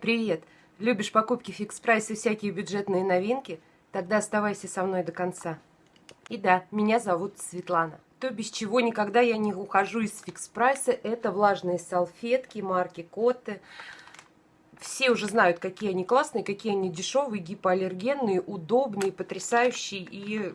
Привет! Любишь покупки Fix Price и всякие бюджетные новинки? Тогда оставайся со мной до конца. И да, меня зовут Светлана. То, без чего никогда я не ухожу из Fix Price 'а, это влажные салфетки марки Cotte. Все уже знают, какие они классные, какие они дешевые, гипоаллергенные, удобные, потрясающие. И,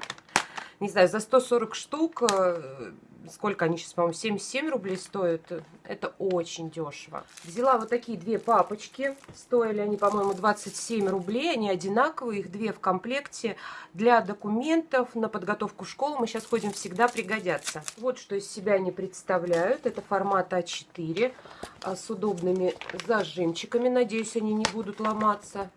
не знаю, за 140 штук э, сколько они сейчас, по-моему, 77 рублей стоят. Это очень дешево. Взяла вот такие две папочки. Стоили они, по-моему, 27 рублей. Они одинаковые, их две в комплекте. Для документов на подготовку в школу мы сейчас ходим, всегда пригодятся. Вот что из себя они представляют. Это формат А4 а с удобными зажимчиками. Надеюсь, они не будут ломаться.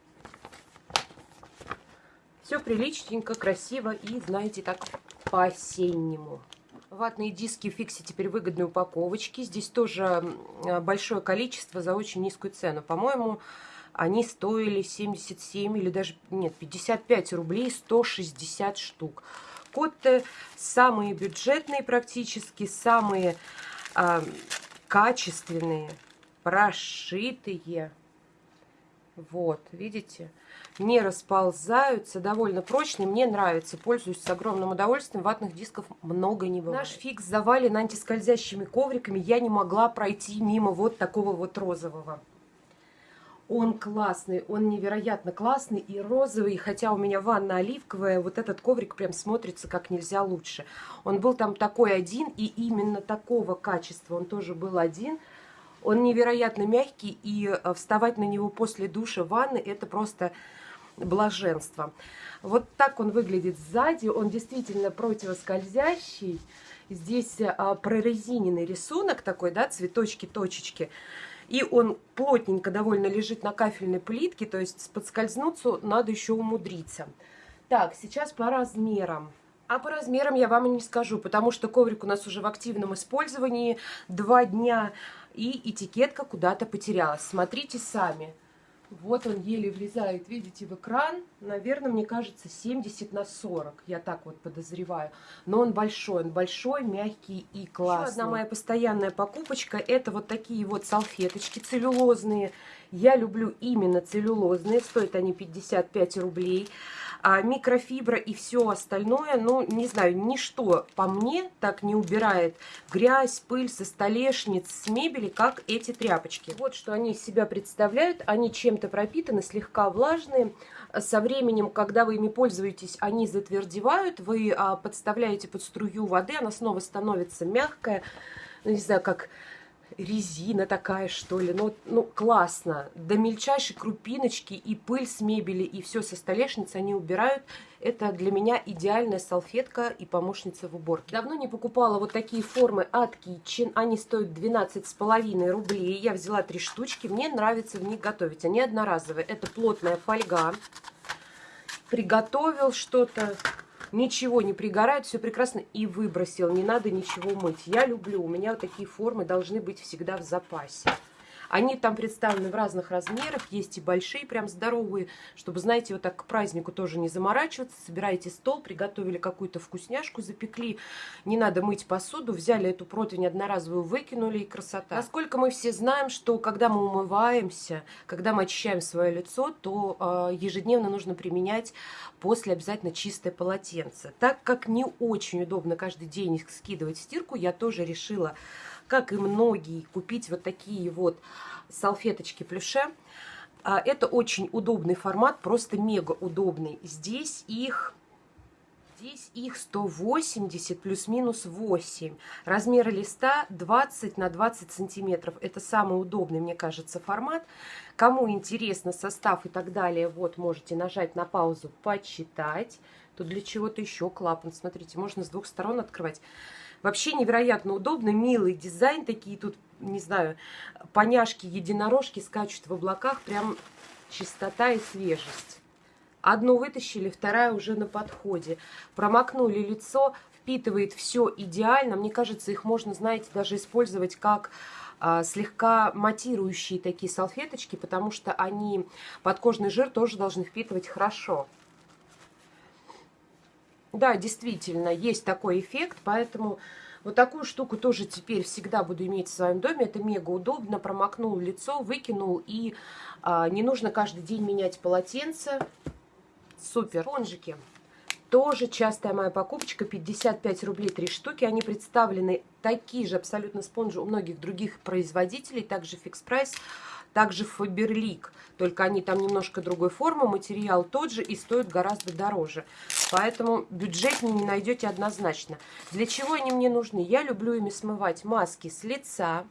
Все приличненько, красиво и, знаете, так по-осеннему. Ватные диски в фиксе теперь выгодные упаковочки. Здесь тоже большое количество за очень низкую цену. По-моему, они стоили 77 или даже, нет, 55 рублей 160 штук. Котте самые бюджетные практически, самые э, качественные, прошитые. Вот, видите? Не расползаются, довольно прочные. Мне нравится, пользуюсь с огромным удовольствием. Ватных дисков много не бывает. Наш фикс завален антискользящими ковриками. Я не могла пройти мимо вот такого вот розового. Он классный, он невероятно классный и розовый, хотя у меня ванна оливковая, вот этот коврик прям смотрится как нельзя лучше. Он был там такой один, и именно такого качества он тоже был один – он невероятно мягкий, и э, вставать на него после душа, ванны, это просто блаженство. Вот так он выглядит сзади, он действительно противоскользящий. Здесь а, прорезиненный рисунок такой, да, цветочки, точечки. И он плотненько довольно лежит на кафельной плитке, то есть подскользнуться надо еще умудриться. Так, сейчас по размерам. А по размерам я вам и не скажу, потому что коврик у нас уже в активном использовании два дня, и этикетка куда-то потерялась. Смотрите сами. Вот он еле влезает, видите, в экран. Наверное, мне кажется, 70 на 40. Я так вот подозреваю. Но он большой, он большой, мягкий и классный. Еще одна моя постоянная покупочка. Это вот такие вот салфеточки целлюлозные. Я люблю именно целлюлозные. Стоят они 55 рублей а микрофибра и все остальное, ну, не знаю, ничто по мне так не убирает грязь, пыль со столешниц, с мебели, как эти тряпочки. Вот что они из себя представляют. Они чем-то пропитаны, слегка влажные. Со временем, когда вы ими пользуетесь, они затвердевают. Вы а, подставляете под струю воды, она снова становится мягкая. Ну, не знаю, как резина такая, что ли. Ну, ну, классно. До мельчайшей крупиночки и пыль с мебели, и все со столешницы они убирают. Это для меня идеальная салфетка и помощница в уборке. Давно не покупала вот такие формы от Kitchen. Они стоят 12,5 рублей. Я взяла три штучки. Мне нравится в них готовить. Они одноразовые. Это плотная фольга. Приготовил что-то ничего не пригорает, все прекрасно, и выбросил, не надо ничего мыть. Я люблю, у меня вот такие формы должны быть всегда в запасе. Они там представлены в разных размерах, есть и большие, прям здоровые, чтобы, знаете, вот так к празднику тоже не заморачиваться. Собираете стол, приготовили какую-то вкусняшку, запекли, не надо мыть посуду, взяли эту противень одноразовую, выкинули, и красота. Насколько мы все знаем, что когда мы умываемся, когда мы очищаем свое лицо, то э, ежедневно нужно применять после обязательно чистое полотенце. Так как не очень удобно каждый день скидывать стирку, я тоже решила как и многие, купить вот такие вот салфеточки плюше. А, это очень удобный формат, просто мега удобный. Здесь их... Здесь их 180 плюс-минус 8. Размер листа 20 на 20 сантиметров. Это самый удобный, мне кажется, формат. Кому интересно состав и так далее, вот можете нажать на паузу, почитать. Тут для чего-то еще клапан. Смотрите, можно с двух сторон открывать. Вообще невероятно удобно, милый дизайн, такие тут, не знаю, поняшки, единорожки скачут в облаках, прям чистота и свежесть. Одну вытащили, вторая уже на подходе. Промокнули лицо, впитывает все идеально. Мне кажется, их можно, знаете, даже использовать как а, слегка матирующие такие салфеточки, потому что они подкожный жир тоже должны впитывать хорошо. Да, действительно, есть такой эффект, поэтому Вот такую штуку тоже теперь всегда буду иметь в своем доме. Это мега удобно. Промокнул лицо, выкинул. И а, не нужно каждый день менять полотенце. Супер. Спонжики. Тоже частая моя покупочка. 55 рублей 3 штуки. Они представлены такие же абсолютно спонжи у многих других производителей. Также фикс прайс. Также Фаберлик, только они там немножко другой формы, материал тот же и стоят гораздо дороже. Поэтому бюджет не найдете однозначно. Для чего они мне нужны? Я люблю ими смывать маски с лица,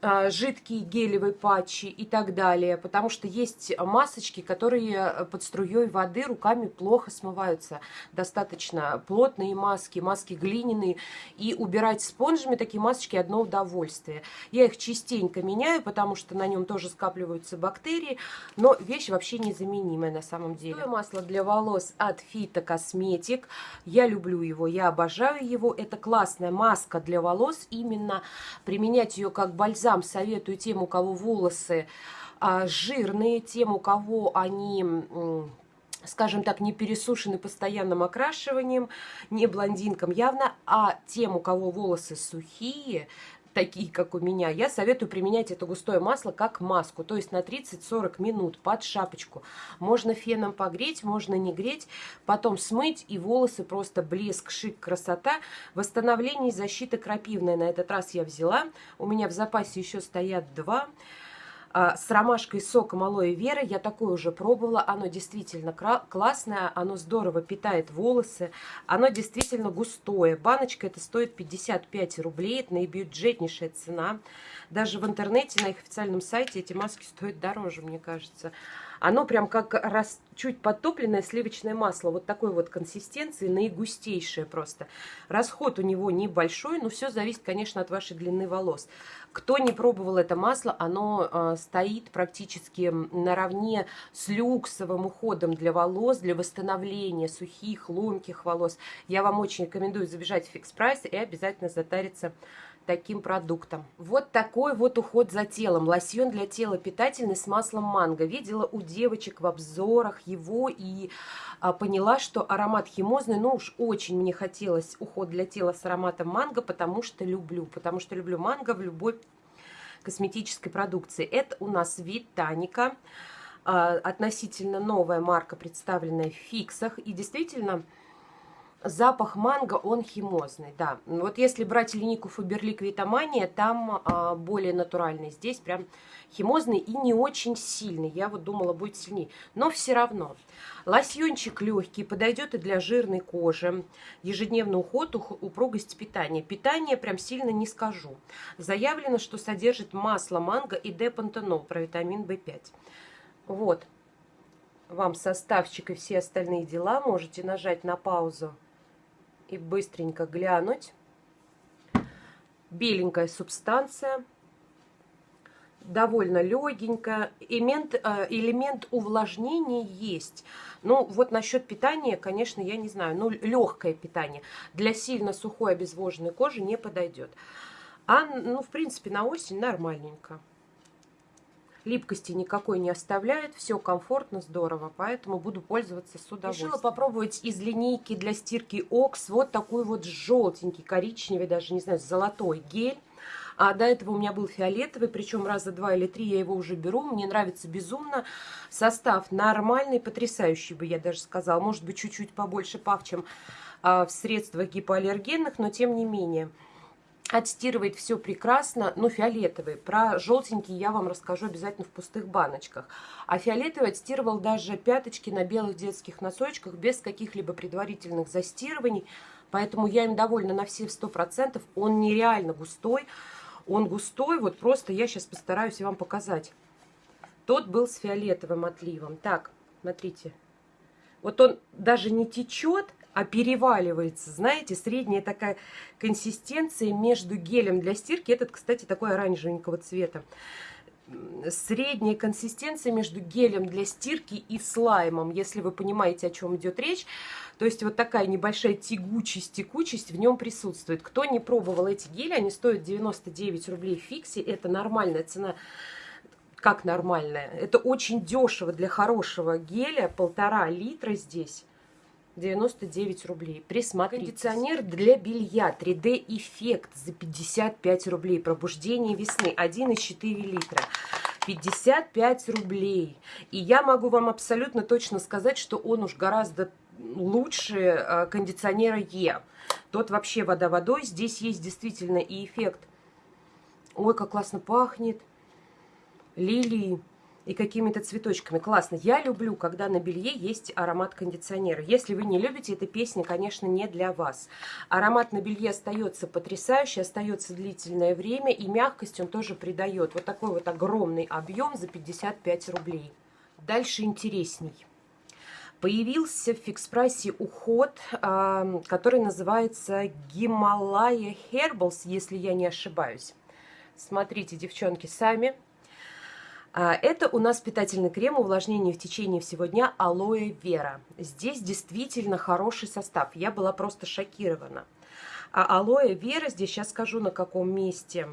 жидкие гелевые патчи и так далее, потому что есть масочки, которые под струей воды руками плохо смываются. Достаточно плотные маски, маски глиняные, и убирать спонжами такие масочки одно удовольствие. Я их частенько меняю, потому что на нем тоже скапливаются бактерии, но вещь вообще незаменимая на самом деле. Масло для волос от Fito Cosmetic. Я люблю его, я обожаю его. Это классная маска для волос, именно применять ее как бальзам бальзам советую тем, у кого волосы а, жирные, тем, у кого они скажем так, не пересушены постоянным окрашиванием, не блондинкам явно, а тем, у кого волосы сухие, такие, как у меня, я советую применять это густое масло как маску, то есть на 30-40 минут под шапочку. Можно феном погреть, можно не греть, потом смыть, и волосы просто блеск, шик, красота. Восстановление и защита крапивная на этот раз я взяла. У меня в запасе еще стоят два. А, с ромашкой соком алоэ вера. Я такое уже пробовала. Оно действительно классное. Оно здорово питает волосы. Оно действительно густое. Баночка это стоит 55 рублей. Это наибюджетнейшая цена. Даже в интернете на их официальном сайте эти маски стоят дороже, мне кажется. Оно прям как раз чуть подтопленное сливочное масло. Вот такой вот консистенции, наигустейшее просто. Расход у него небольшой, но все зависит, конечно, от вашей длины волос. Кто не пробовал это масло, оно э, стоит практически наравне с люксовым уходом для волос, для восстановления сухих, ломких волос. Я вам очень рекомендую забежать в фикс прайс и обязательно затариться таким продуктом. Вот такой вот уход за телом. Лосьон для тела питательный с маслом манго. Видела у девочек в обзорах его и а, поняла, что аромат химозный. Ну уж очень мне хотелось уход для тела с ароматом манго, потому что люблю. Потому что люблю манго в любой косметической продукции. Это у нас Витаника. А, относительно новая марка, представленная в фиксах. И действительно Запах манго, он химозный, да. Вот если брать линейку Фаберлик Витамания, там а, более натуральный. Здесь прям химозный и не очень сильный. Я вот думала, будет сильнее. Но все равно. Лосьончик легкий, подойдет и для жирной кожи. Ежедневный уход, упругость питания. Питание прям сильно не скажу. Заявлено, что содержит масло манго и депантенол, про витамин В5. Вот. Вам составчик и все остальные дела. Можете нажать на паузу и быстренько глянуть. Беленькая субстанция, довольно легенькая. Элемент, э, элемент увлажнения есть. Ну, вот насчет питания, конечно, я не знаю. Ну, легкое питание. Для сильно сухой обезвоженной кожи не подойдет. А, ну, в принципе, на осень нормальненько липкости никакой не оставляет, все комфортно, здорово, поэтому буду пользоваться с удовольствием. Решила попробовать из линейки для стирки Окс вот такой вот желтенький, коричневый, даже не знаю, золотой гель. А до этого у меня был фиолетовый, причем раза два или три я его уже беру. Мне нравится безумно. Состав нормальный, потрясающий бы я даже сказала. Может быть, чуть-чуть побольше пав, чем а, в средствах гипоаллергенных, но тем не менее. Отстирывает все прекрасно, но фиолетовый. Про желтенький я вам расскажу обязательно в пустых баночках. А фиолетовый отстирывал даже пяточки на белых детских носочках без каких-либо предварительных застирываний. Поэтому я им довольна на все 100%. Он нереально густой. Он густой, вот просто я сейчас постараюсь вам показать. Тот был с фиолетовым отливом. Так, смотрите. Вот он даже не течет, а переваливается. Знаете, средняя такая консистенция между гелем для стирки. Этот, кстати, такой оранжевенького цвета. Средняя консистенция между гелем для стирки и слаймом, если вы понимаете, о чем идет речь. То есть вот такая небольшая тягучесть, текучесть в нем присутствует. Кто не пробовал эти гели, они стоят 99 рублей в фиксе. Это нормальная цена как нормальная. Это очень дешево для хорошего геля, полтора литра здесь. 99 рублей. Присмотрите. Кондиционер для белья 3D эффект за 55 рублей. Пробуждение весны 1,4 литра. 55 рублей. И я могу вам абсолютно точно сказать, что он уж гораздо лучше э, кондиционера Е. Тот вообще вода водой. Здесь есть действительно и эффект. Ой, как классно пахнет. Лилии и какими-то цветочками. Классно. Я люблю, когда на белье есть аромат кондиционера. Если вы не любите, эта песня, конечно, не для вас. Аромат на белье остается потрясающий, остается длительное время, и мягкость он тоже придает. Вот такой вот огромный объем за 55 рублей. Дальше интересней. Появился в фикс-прайсе уход, который называется Гималая Herbals, если я не ошибаюсь. Смотрите, девчонки, сами. А, это у нас питательный крем увлажнения в течение всего дня алоэ вера. Здесь действительно хороший состав. Я была просто шокирована. А алоэ вера, здесь сейчас скажу на каком месте.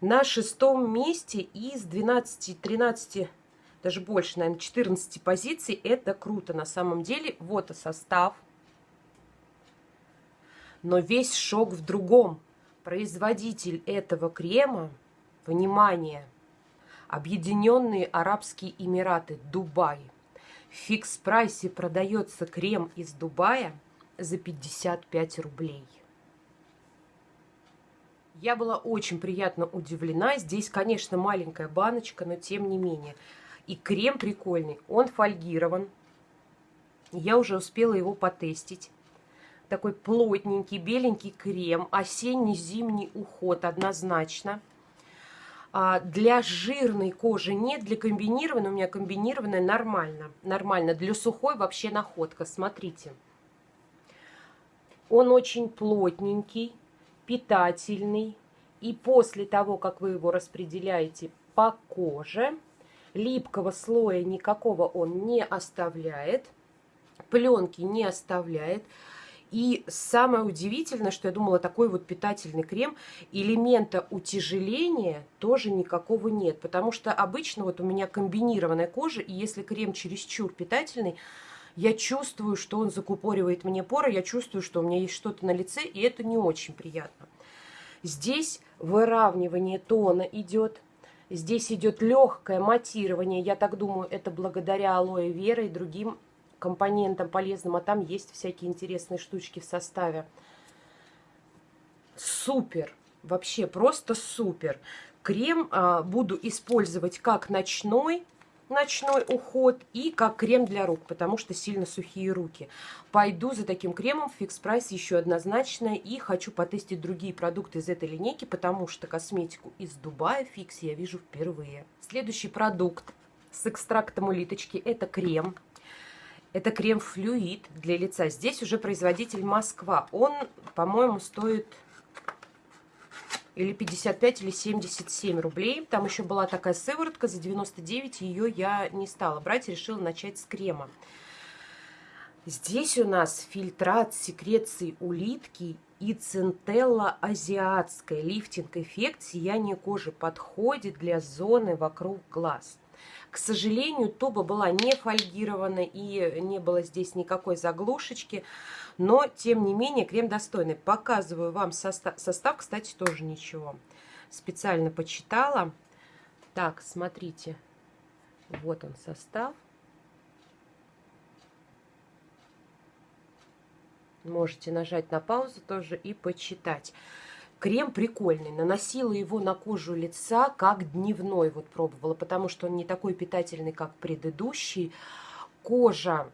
На шестом месте из 12-13, даже больше, наверное, 14 позиций. Это круто на самом деле. Вот и состав. Но весь шок в другом. Производитель этого крема Внимание! Объединенные Арабские Эмираты, Дубай. В фикс-прайсе продается крем из Дубая за 55 рублей. Я была очень приятно удивлена. Здесь, конечно, маленькая баночка, но тем не менее. И крем прикольный. Он фольгирован. Я уже успела его потестить. Такой плотненький, беленький крем. Осенний-зимний уход однозначно. А для жирной кожи нет, для комбинированной, у меня комбинированная нормально. Нормально. Для сухой вообще находка. Смотрите. Он очень плотненький, питательный. И после того, как вы его распределяете по коже, липкого слоя никакого он не оставляет, пленки не оставляет. И самое удивительное, что я думала, такой вот питательный крем, элемента утяжеления тоже никакого нет. Потому что обычно вот у меня комбинированная кожа, и если крем чересчур питательный, я чувствую, что он закупоривает мне поры, я чувствую, что у меня есть что-то на лице, и это не очень приятно. Здесь выравнивание тона идет, здесь идет легкое матирование, я так думаю, это благодаря алоэ вера и другим компонентам полезным, а там есть всякие интересные штучки в составе. Супер! Вообще просто супер! Крем а, буду использовать как ночной, ночной уход и как крем для рук, потому что сильно сухие руки. Пойду за таким кремом в Fix Price еще однозначно и хочу потестить другие продукты из этой линейки, потому что косметику из Дубая Fix я вижу впервые. Следующий продукт с экстрактом улиточки это крем это крем-флюид для лица. Здесь уже производитель Москва. Он, по-моему, стоит или 55, или 77 рублей. Там еще была такая сыворотка за 99, ее я не стала брать, решила начать с крема. Здесь у нас фильтрат секреции улитки и центелла азиатская. Лифтинг-эффект сияние кожи подходит для зоны вокруг глаз. К сожалению, туба была не фольгирована и не было здесь никакой заглушечки. Но, тем не менее, крем достойный. Показываю вам состав. Состав, кстати, тоже ничего. Специально почитала. Так, смотрите. Вот он состав. Можете нажать на паузу тоже и почитать. Крем прикольный. Наносила его на кожу лица как дневной. Вот пробовала, потому что он не такой питательный, как предыдущий. Кожа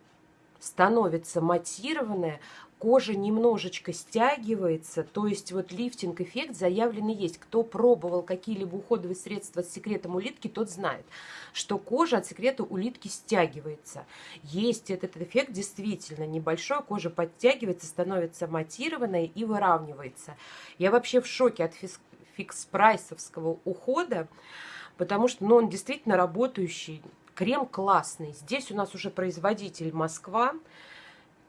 становится матированная, кожа немножечко стягивается, то есть вот лифтинг-эффект заявленный есть. Кто пробовал какие-либо уходовые средства с секретом улитки, тот знает, что кожа от секрета улитки стягивается. Есть этот эффект действительно небольшой, кожа подтягивается, становится матированной и выравнивается. Я вообще в шоке от фикс-прайсовского ухода, потому что ну, он действительно работающий, крем классный. Здесь у нас уже производитель Москва,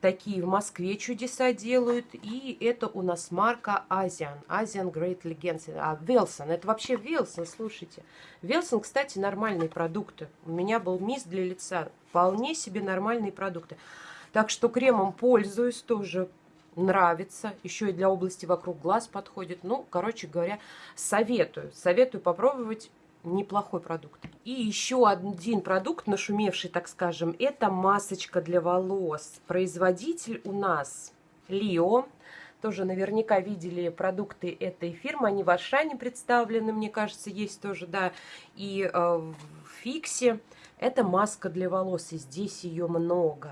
Такие в Москве чудеса делают. И это у нас марка Asian. Asian Great Legends. А, Велсон. Это вообще Велсон, слушайте. Велсон, кстати, нормальные продукты. У меня был мисс для лица. Вполне себе нормальные продукты. Так что кремом пользуюсь тоже нравится, еще и для области вокруг глаз подходит. Ну, короче говоря, советую. Советую попробовать неплохой продукт. И еще один продукт, нашумевший, так скажем, это масочка для волос. Производитель у нас Лио. Тоже наверняка видели продукты этой фирмы. Они в Ашане представлены, мне кажется, есть тоже, да. И э, в Фиксе. Это маска для волос, и здесь ее много.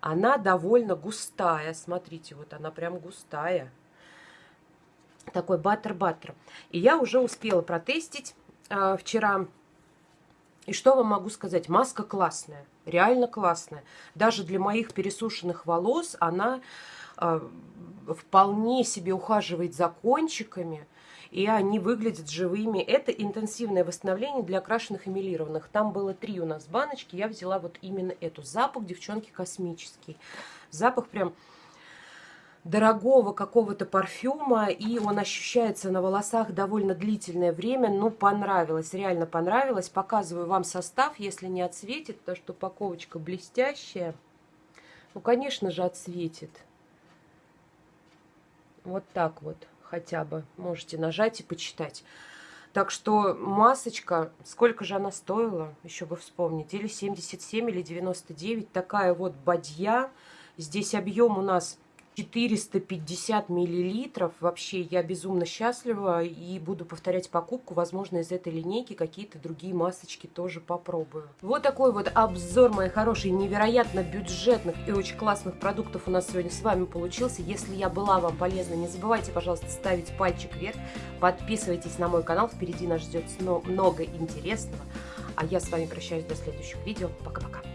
Она довольно густая. Смотрите, вот она прям густая. Такой баттер-баттер. И я уже успела протестить э, вчера. И что вам могу сказать? Маска классная. Реально классная. Даже для моих пересушенных волос она э, вполне себе ухаживает за кончиками и они выглядят живыми. Это интенсивное восстановление для окрашенных и милированных. Там было три у нас баночки, я взяла вот именно эту. Запах, девчонки, космический. Запах прям дорогого какого-то парфюма, и он ощущается на волосах довольно длительное время. Ну, понравилось, реально понравилось. Показываю вам состав, если не отсветит, потому что упаковочка блестящая. Ну, конечно же, отсветит. Вот так вот хотя бы. Можете нажать и почитать. Так что масочка, сколько же она стоила, еще бы вспомнить, или 77, или 99, такая вот бадья. Здесь объем у нас 450 миллилитров. Вообще я безумно счастлива и буду повторять покупку. Возможно, из этой линейки какие-то другие масочки тоже попробую. Вот такой вот обзор, мои хорошие, невероятно бюджетных и очень классных продуктов у нас сегодня с вами получился. Если я была вам полезна, не забывайте, пожалуйста, ставить пальчик вверх. Подписывайтесь на мой канал, впереди нас ждет много интересного. А я с вами прощаюсь до следующих видео. Пока-пока.